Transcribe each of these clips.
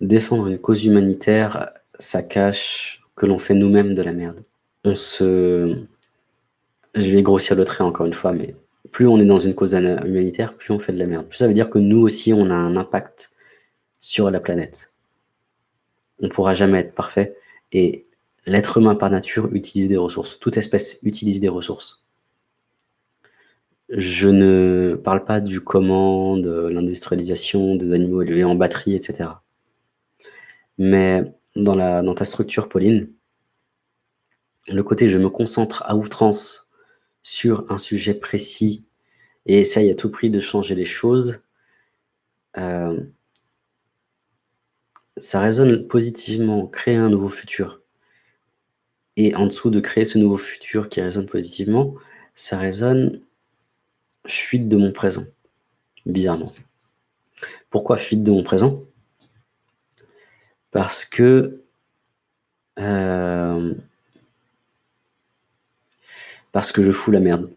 Défendre une cause humanitaire, ça cache que l'on fait nous-mêmes de la merde. On se... Je vais grossir le trait encore une fois, mais plus on est dans une cause humanitaire, plus on fait de la merde. Plus ça veut dire que nous aussi, on a un impact sur la planète. On ne pourra jamais être parfait. Et l'être humain par nature utilise des ressources. Toute espèce utilise des ressources. Je ne parle pas du comment, de l'industrialisation des animaux élevés en batterie, etc. Mais dans, ta structure, Pauline, le côté je me concentre à outrance sur un sujet précis et essaye à tout prix de changer les choses, euh, ça résonne positivement, créer un nouveau futur. Et en dessous de créer ce nouveau futur qui résonne positivement, ça résonne fuite de mon présent, bizarrement. Pourquoi fuite de mon présent? Parce que... Euh, parce que je fous la merde.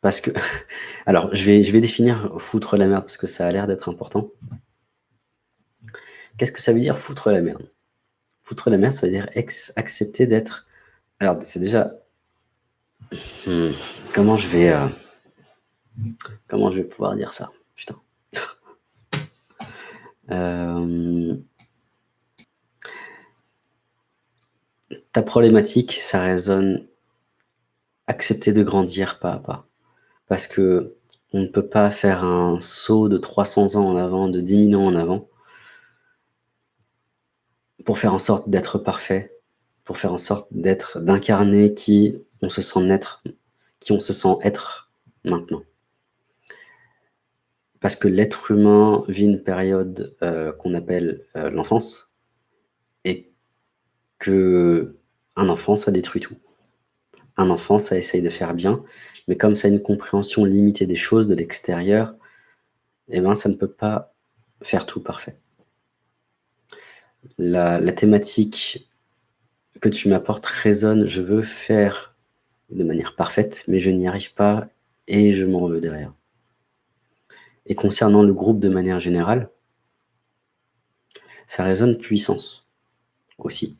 Parce que... Alors, je vais, je vais définir foutre la merde parce que ça a l'air d'être important. Qu'est-ce que ça veut dire foutre la merde? Foutre la merde, ça veut dire accepter d'être... Alors, c'est déjà... Hmm, comment je vais... Euh, comment je vais pouvoir dire ça? Putain. Euh, ta problématique, ça résonne accepter de grandir pas à pas. Parce que on ne peut pas faire un saut de 300 ans en avant, de 10 000 ans en avant, pour faire en sorte d'être parfait, pour faire en sorte d'être, d'incarner qui on se sent naître, qui on se sent être maintenant. Parce que l'être humain vit une période euh, qu'on appelle euh, l'enfance, et que un enfant, ça détruit tout. Un enfant, ça essaye de faire bien, mais comme ça a une compréhension limitée des choses de l'extérieur, eh ben, ça ne peut pas faire tout parfait la, thématique que tu m'apportes résonne, je veux faire de manière parfaite, mais je n'y arrive pas et je m'en veux derrière. Et concernant le groupe de manière générale, ça résonne puissance aussi.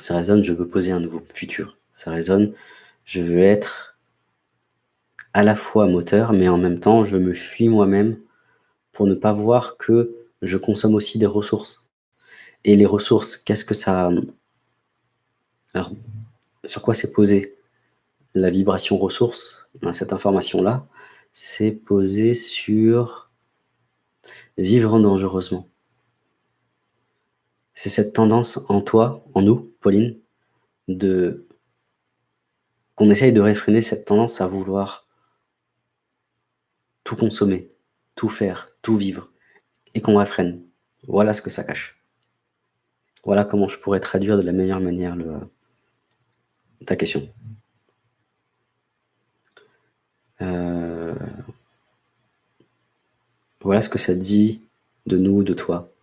Ça résonne, je veux poser un nouveau futur. Ça résonne, je veux être à la fois moteur, mais en même temps, je me fuis moi-même pour ne pas voir que je consomme aussi des ressources. Et les ressources, qu'est-ce que ça... Alors, sur quoi c'est posé? La vibration ressource, cette information-là, c'est posé sur vivre dangereusement. C'est cette tendance en toi, en nous, Pauline, de qu'on essaye de réfréner cette tendance à vouloir tout consommer, tout faire, tout vivre et qu'on réfrène. Voilà ce que ça cache. Voilà comment je pourrais traduire de la meilleure manière ta question. Euh, voilà ce que ça dit de nous, de toi.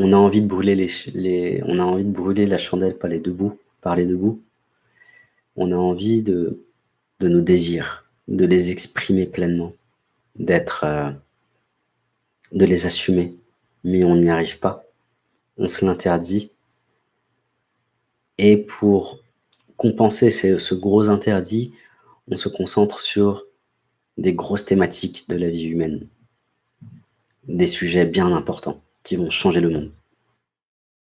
On a envie de brûler la chandelle par les debout, par les debout. On a envie de, de nos désirs, de les exprimer pleinement d'être, euh, de les assumer, mais on n'y arrive pas. On se l'interdit. Et pour compenser ce gros interdit, on se concentre sur des grosses thématiques de la vie humaine, des sujets bien importants qui vont changer le monde.